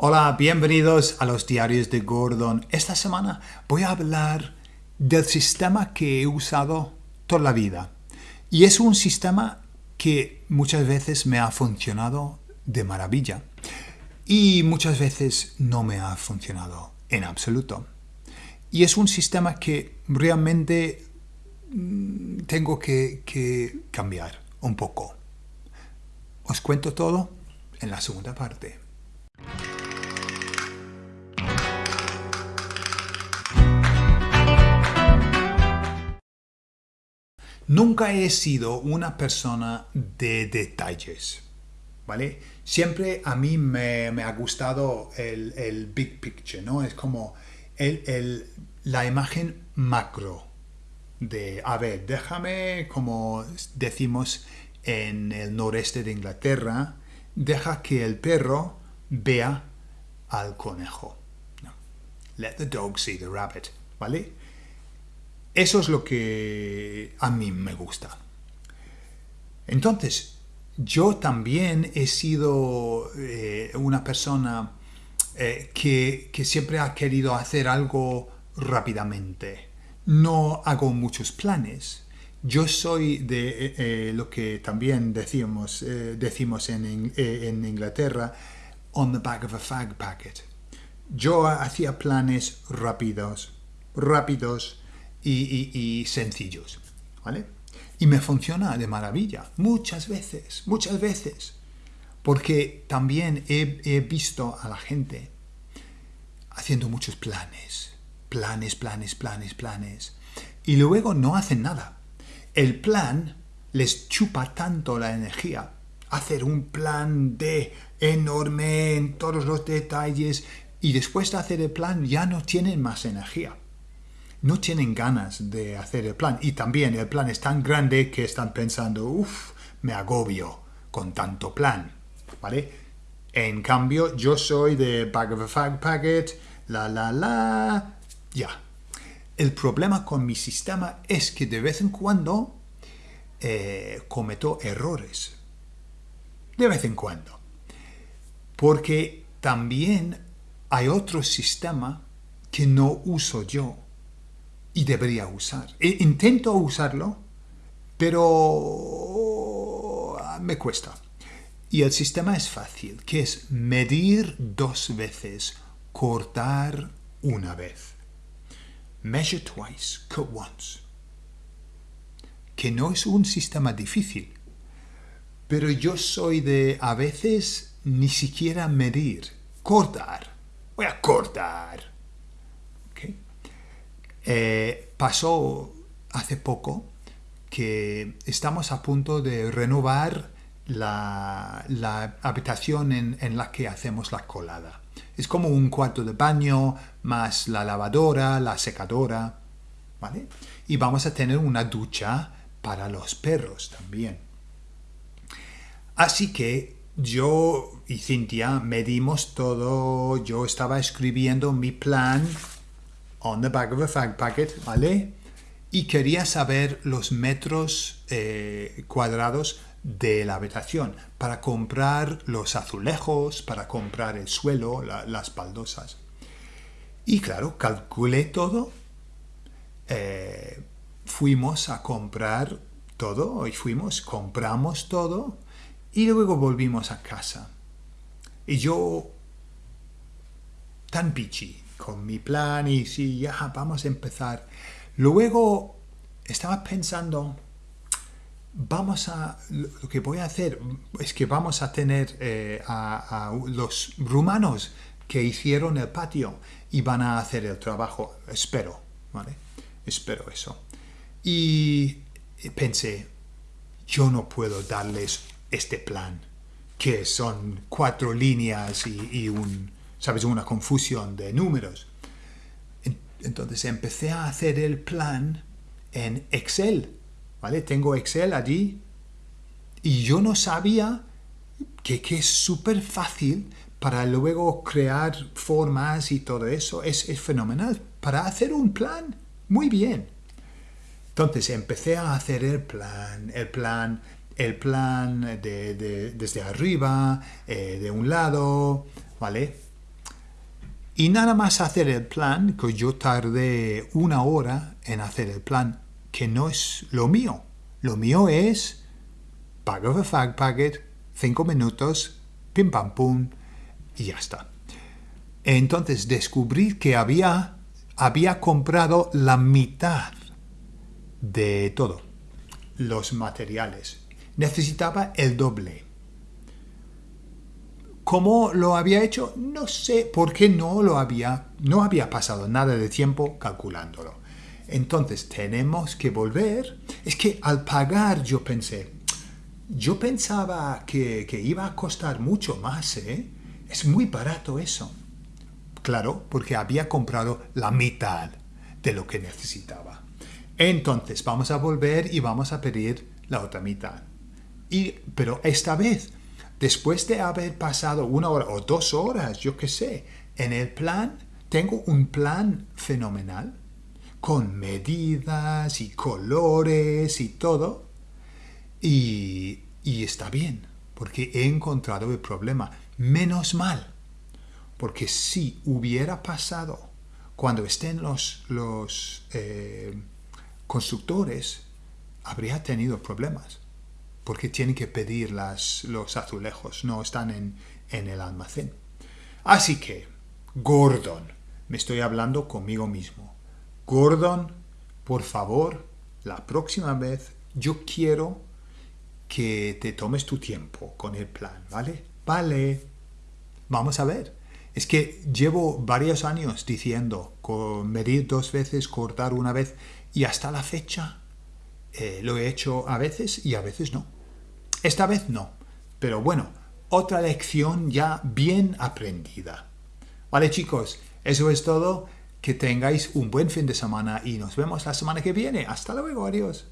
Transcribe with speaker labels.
Speaker 1: Hola, bienvenidos a los diarios de Gordon. Esta semana voy a hablar del sistema que he usado toda la vida. Y es un sistema que muchas veces me ha funcionado de maravilla. Y muchas veces no me ha funcionado en absoluto. Y es un sistema que realmente mm, tengo que, que cambiar un poco. Os cuento todo en la segunda parte. Nunca he sido una persona de detalles, ¿vale? Siempre a mí me, ha gustado el, big picture, ¿no? Es como la imagen macro de, a ver, déjame, como decimos en el noreste de Inglaterra, deja que el perro vea al conejo. Let the dog see the rabbit, ¿vale? Eso es lo que a mí me gusta. Entonces, yo también he sido eh, una persona eh, que, siempre ha querido hacer algo rápidamente. No hago muchos planes. Yo soy de eh, lo que también decimos, decimos en, en Inglaterra, on the back of a fag packet. Yo hacía planes rápidos, rápidos, y, sencillos. ¿vale? Y me funciona de maravilla, muchas veces, muchas veces. Porque también he, visto a la gente haciendo muchos planes, planes, planes, planes, planes, y luego no hacen nada. El plan les chupa tanto la energía. Hacer un plan de enorme en todos los detalles y después de hacer el plan ya no tienen más energía no tienen ganas de hacer el plan. Y también el plan es tan grande que están pensando, uff, me agobio con tanto plan. ¿Vale? En cambio, yo soy de bag of a fag packet, la la la, ya. El problema con mi sistema es que de vez en cuando eh, cometo errores. De vez en cuando. Porque también hay otro sistema que no uso yo y debería usar. E intento usarlo, pero ah, me cuesta. Y el sistema es fácil, que es medir dos veces, cortar una vez. Measure twice, cut once. Que no es un sistema difícil, pero yo soy de a veces ni siquiera medir, cortar. Voy a cortar. Eh, pasó hace poco que estamos a punto de renovar la, habitación en, la que hacemos la colada. Es como un cuarto de baño, más la lavadora, la secadora, ¿vale? Y vamos a tener una ducha para los perros también. Así que yo y Cintia medimos todo, yo estaba escribiendo mi plan on the back of a fag packet, ¿vale? Y quería saber los metros eh, cuadrados de la habitación para comprar los azulejos, para comprar el suelo, las baldosas. Y claro, calculé todo, eh, fuimos a comprar todo, y fuimos, compramos todo, y luego volvimos a casa. Y yo, tan pichi, con mi plan y sí, ya vamos a empezar. Luego estaba pensando, vamos a, lo que voy a hacer es que vamos a tener eh, a, los rumanos que hicieron el patio y van a hacer el trabajo, espero, ¿vale? Espero eso. Y pensé, yo no puedo darles este plan, que son cuatro líneas y un, ¿sabes? Una confusión de números. Entonces empecé a hacer el plan en Excel, ¿vale? Tengo Excel allí y yo no sabía que, es súper fácil para luego crear formas y todo eso. Es, fenomenal. Para hacer un plan, muy bien. Entonces empecé a hacer el plan, el plan, el plan de, desde arriba, eh, de un lado, ¿vale? Y nada más hacer el plan, que yo tardé una hora en hacer el plan, que no es lo mío. Lo mío es Bag of a Fag Packet, 5 minutos, pim pam pum, y ya está. Entonces descubrí que había, había comprado la mitad de todo, los materiales. Necesitaba el doble. ¿Cómo lo había hecho? No sé, porque no lo había, no había pasado nada de tiempo calculándolo. Entonces tenemos que volver. Es que al pagar yo pensé, yo pensaba que, que iba a costar mucho más, ¿eh? Es muy barato eso. Claro, porque había comprado la mitad de lo que necesitaba. Entonces vamos a volver y vamos a pedir la otra mitad. Y, pero esta vez, después de haber pasado una hora o dos horas, yo qué sé, en el plan, tengo un plan fenomenal, con medidas y colores y todo. Y, y está bien, porque he encontrado el problema. Menos mal, porque si hubiera pasado cuando estén los, los eh, constructores, habría tenido problemas, porque tienen que pedir las, los azulejos, no están en, en el almacén. Así que, Gordon, me estoy hablando conmigo mismo. Gordon, por favor, la próxima vez yo quiero que te tomes tu tiempo con el plan, ¿vale? Vale. Vamos a ver. Es que llevo varios años diciendo medir dos veces, cortar una vez y hasta la fecha eh, lo he hecho a veces y a veces no. Esta vez no. Pero bueno, otra lección ya bien aprendida. Vale chicos, eso es todo. Que tengáis un buen fin de semana y nos vemos la semana que viene. Hasta luego, adiós.